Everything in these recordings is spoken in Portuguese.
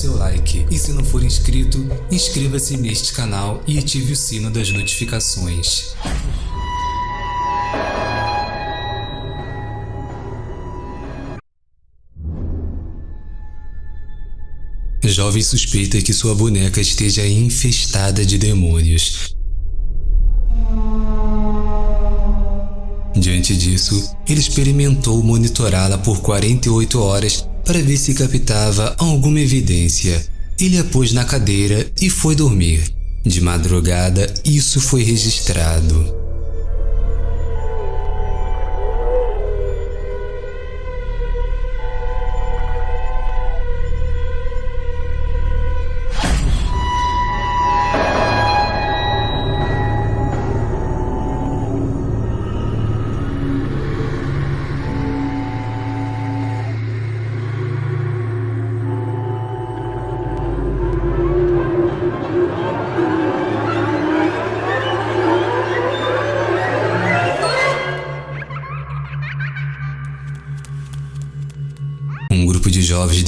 seu like e se não for inscrito, inscreva-se neste canal e ative o sino das notificações. Jovem suspeita que sua boneca esteja infestada de demônios. Diante disso, ele experimentou monitorá-la por 48 horas para ver se captava alguma evidência. Ele a pôs na cadeira e foi dormir. De madrugada, isso foi registrado.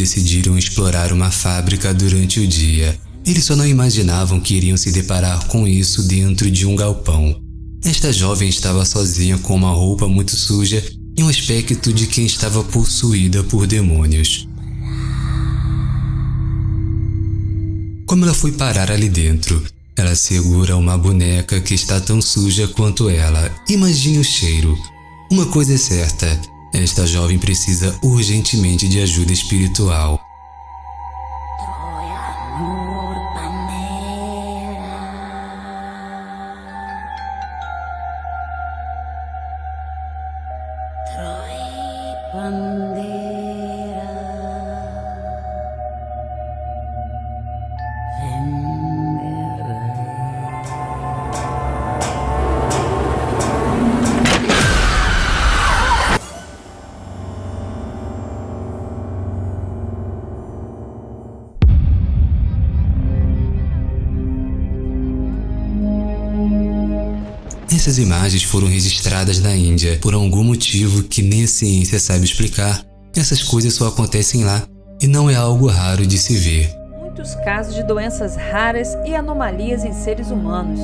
Decidiram explorar uma fábrica durante o dia. Eles só não imaginavam que iriam se deparar com isso dentro de um galpão. Esta jovem estava sozinha com uma roupa muito suja e um aspecto de quem estava possuída por demônios. Como ela foi parar ali dentro? Ela segura uma boneca que está tão suja quanto ela. Imagine o cheiro. Uma coisa é certa, esta jovem precisa urgentemente de ajuda espiritual. Essas imagens foram registradas na Índia por algum motivo que nem a ciência sabe explicar. Essas coisas só acontecem lá e não é algo raro de se ver. Muitos casos de doenças raras e anomalias em seres humanos.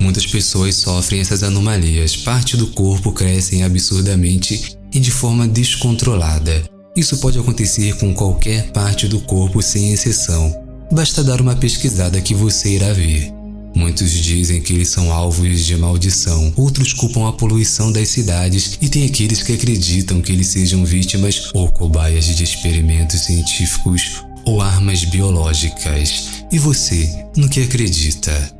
Muitas pessoas sofrem essas anomalias, parte do corpo crescem absurdamente e de forma descontrolada. Isso pode acontecer com qualquer parte do corpo sem exceção. Basta dar uma pesquisada que você irá ver. Muitos dizem que eles são alvos de maldição, outros culpam a poluição das cidades e tem aqueles que acreditam que eles sejam vítimas ou cobaias de experimentos científicos ou armas biológicas. E você, no que acredita?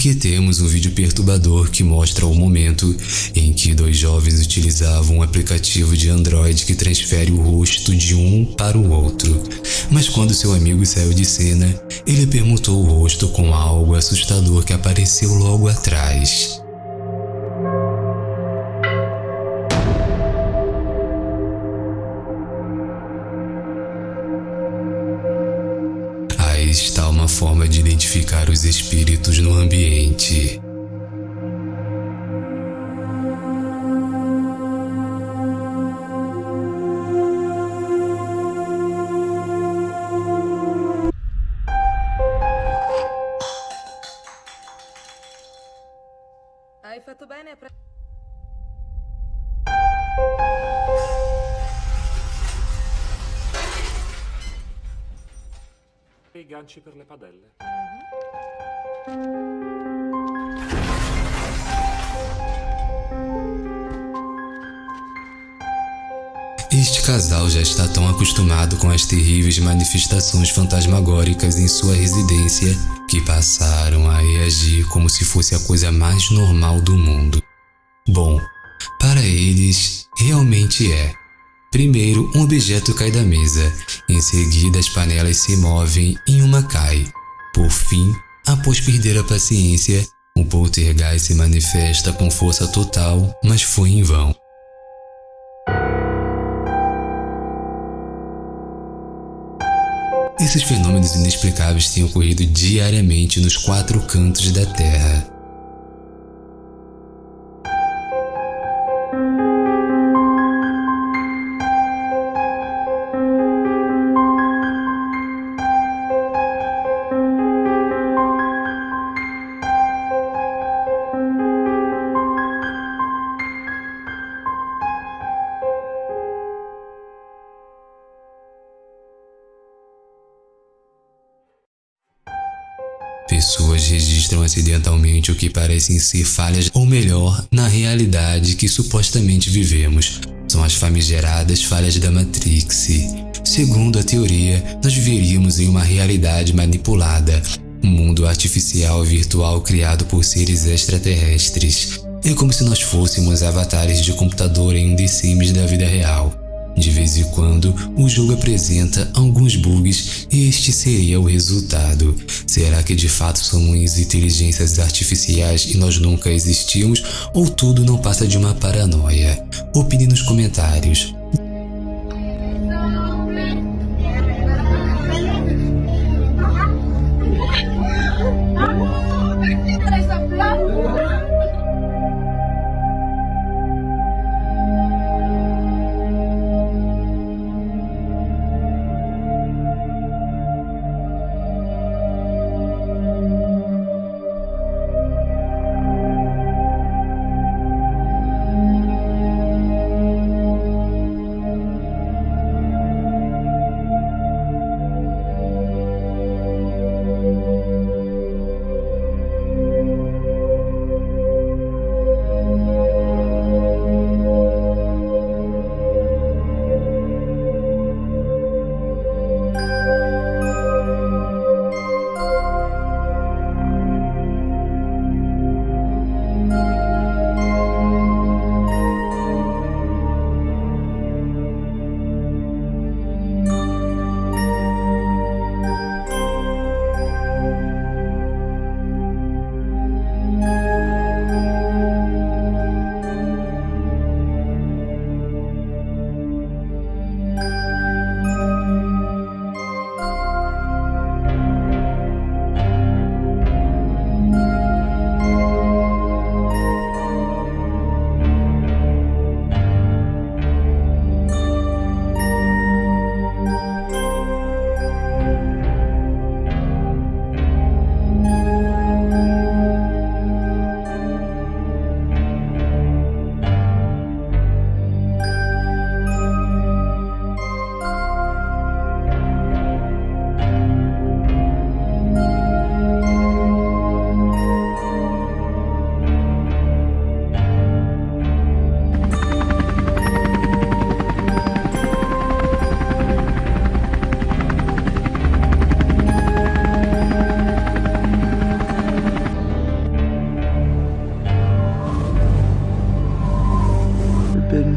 Aqui temos um vídeo perturbador que mostra o momento em que dois jovens utilizavam um aplicativo de Android que transfere o rosto de um para o outro. Mas quando seu amigo saiu de cena, ele permutou o rosto com algo assustador que apareceu logo atrás. Forma de identificar os espíritos no ambiente. Ganci per le padelle. Este casal já está tão acostumado com as terríveis manifestações fantasmagóricas em sua residência que passaram a reagir como se fosse a coisa mais normal do mundo. Bom, para eles, realmente é. Primeiro, um objeto cai da mesa. Em seguida, as panelas se movem e uma cai. Por fim, após perder a paciência, o poltergeist se manifesta com força total, mas foi em vão. Esses fenômenos inexplicáveis têm ocorrido diariamente nos quatro cantos da Terra. Registram acidentalmente o que parecem ser falhas, ou melhor, na realidade que supostamente vivemos. São as famigeradas falhas da Matrix. Segundo a teoria, nós viveríamos em uma realidade manipulada, um mundo artificial virtual criado por seres extraterrestres. É como se nós fôssemos avatares de computador em um The Sims da vida real. De vez em quando, o jogo apresenta alguns bugs e este seria o resultado. Será que de fato somos inteligências artificiais e nós nunca existimos ou tudo não passa de uma paranoia? Opine nos comentários.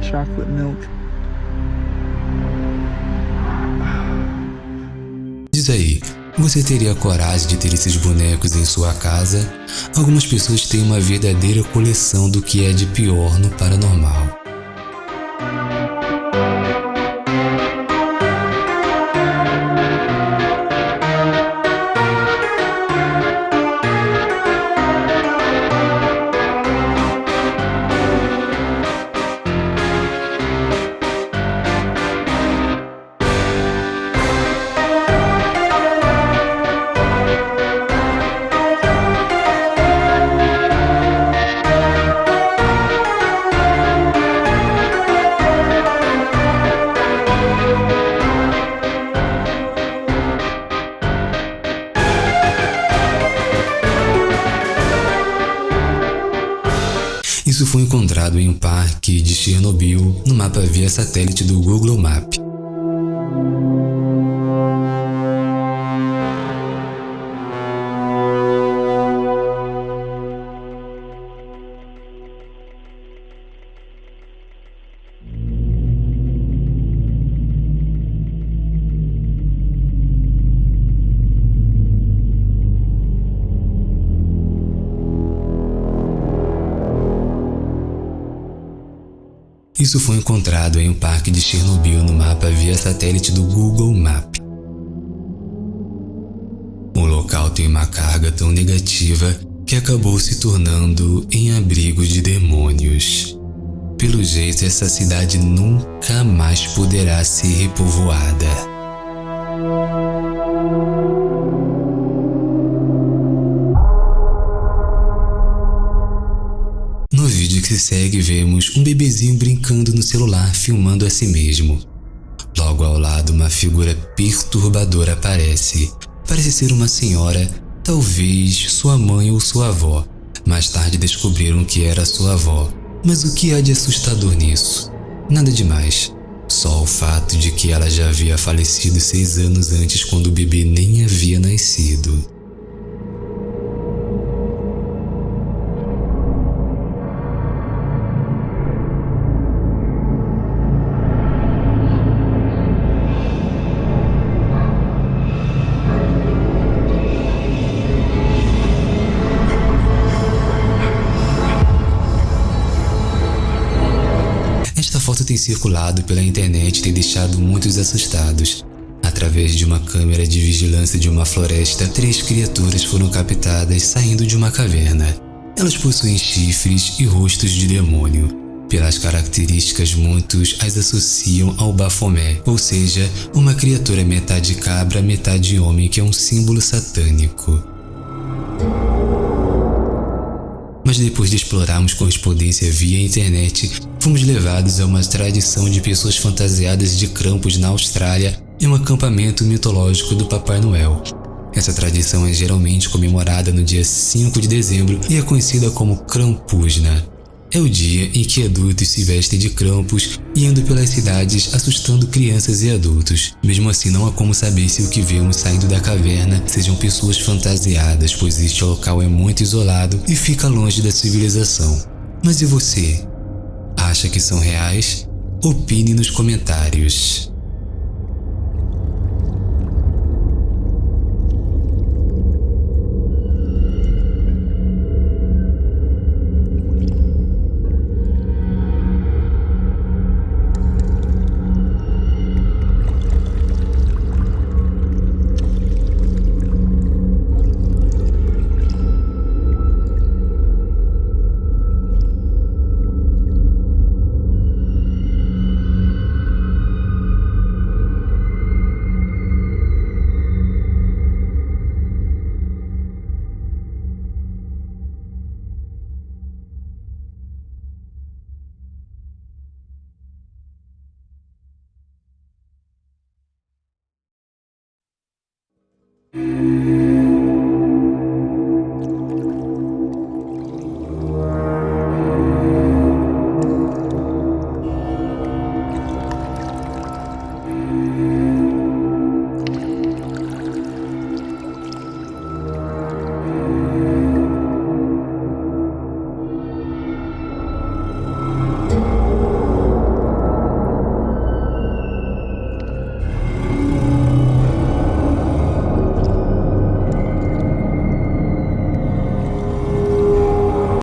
Chocolate milk. Diz aí, você teria coragem de ter esses bonecos em sua casa? Algumas pessoas têm uma verdadeira coleção do que é de pior no paranormal. Isso foi encontrado em um parque de Chernobyl no mapa via satélite do Google Map. Isso foi encontrado em um parque de Chernobyl no mapa via satélite do Google Map. local tem uma carga tão negativa que acabou se tornando em abrigo de demônios. Pelo jeito, essa cidade nunca mais poderá ser repovoada. Se segue, vemos um bebezinho brincando no celular filmando a si mesmo. Logo ao lado, uma figura perturbadora aparece. Parece ser uma senhora, talvez sua mãe ou sua avó. Mais tarde descobriram que era sua avó. Mas o que há de assustador nisso? Nada demais. Só o fato de que ela já havia falecido seis anos antes quando o bebê nem havia nascido. Tem circulado pela internet tem deixado muitos assustados. Através de uma câmera de vigilância de uma floresta, três criaturas foram captadas saindo de uma caverna. Elas possuem chifres e rostos de demônio. Pelas características, muitos as associam ao Bafomé, ou seja, uma criatura metade cabra, metade homem que é um símbolo satânico. Mas depois de explorarmos correspondência via internet, fomos levados a uma tradição de pessoas fantasiadas de Krampus na Austrália em um acampamento mitológico do Papai Noel. Essa tradição é geralmente comemorada no dia 5 de dezembro e é conhecida como Krampusna. É o dia em que adultos se vestem de Krampus e andam pelas cidades assustando crianças e adultos. Mesmo assim, não há como saber se o que vemos saindo da caverna sejam pessoas fantasiadas, pois este local é muito isolado e fica longe da civilização. Mas e você? acha que são reais? Opine nos comentários.